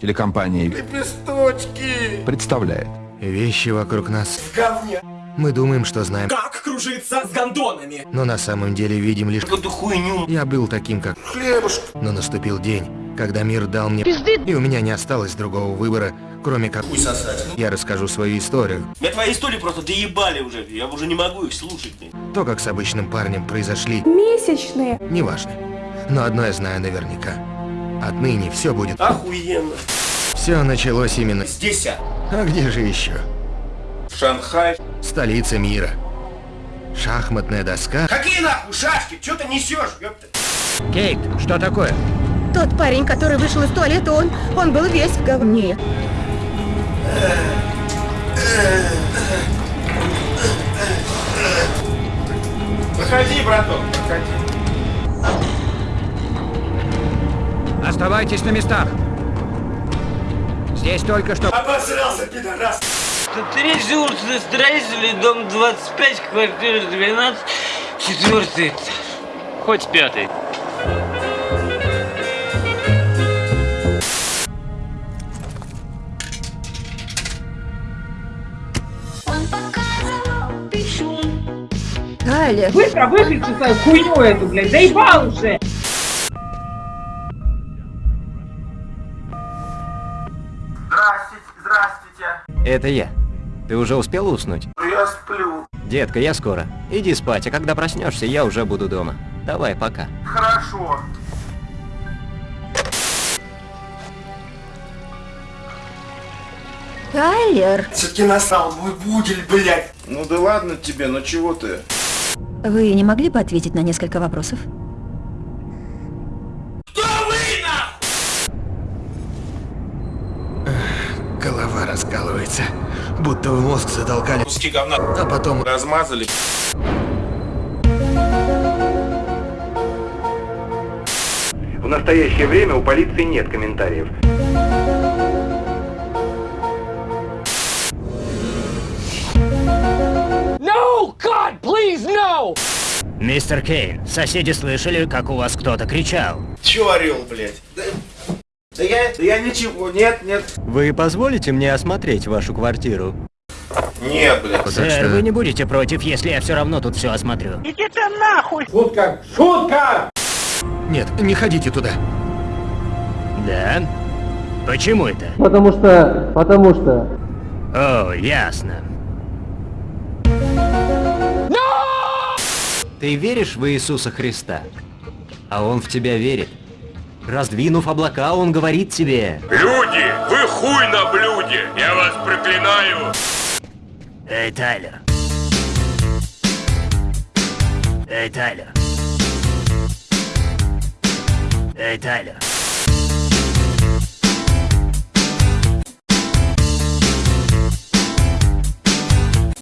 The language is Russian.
Телекомпания Лепесточки! представляет Вещи вокруг нас. В говне! Мы думаем, что знаем, Как кружиться с гондонами? но на самом деле видим лишь... Эту хуйню! Я был таким, как... Хлебушка! Но наступил день, когда мир дал мне... И у меня не осталось другого выбора, кроме как... Хуй сосать. Я расскажу свою историю. Меня твои истории просто доебали уже, я уже не могу их слушать. То, как с обычным парнем произошли, Месячные. неважно. Но одно я знаю наверняка. Отныне все будет... Охуенно. Все началось именно... Здесь, а. А где же еще? Шанхай. Столица мира. Шахматная доска. Какие нахуй шашки? Че ты несешь, ёпта? Кейт, что такое? Тот парень, который вышел из туалета, он, он был весь в говне. Выходи, браток, выходи. Оставайтесь на местах. Здесь только что... Обосрался, пидорас! Третий улица строителей, дом 25, квартира 12, четвертый этаж. Хоть пятый. Он показывал пишу. Галя, Быстро выключи свою хуйню эту, блядь, заебал уже! Это я. Ты уже успел уснуть? Я сплю. Детка, я скоро. Иди спать, а когда проснешься, я уже буду дома. Давай, пока. Хорошо. Тайлер, Все-таки насрал мой будель, блядь! Ну да ладно тебе, ну чего ты? вы не могли бы ответить на несколько вопросов? Голова раскалывается. Будто в мозг затолкали. Куски говна А потом... размазали. В настоящее время у полиции нет комментариев. Мистер Кейн, соседи слышали, как у вас кто-то кричал. Че орел, блядь? Да, я, да я ничего, нет, нет. Вы позволите мне осмотреть вашу квартиру? Нет, блядь. Сэр, что- вы не будете против, если я все равно тут все осмотрю. Шутка! Шутка! Нет, не ходите туда. Да? Почему это? Потому что... Потому что... О, ясно. Ты веришь в Иисуса Христа? А Он в тебя верит. Раздвинув облака, Он говорит тебе... Люди, вы хуй на блюде! Я вас проклинаю! Эй, Тайлер. Эй, Тайлер. Эй, Тайлер.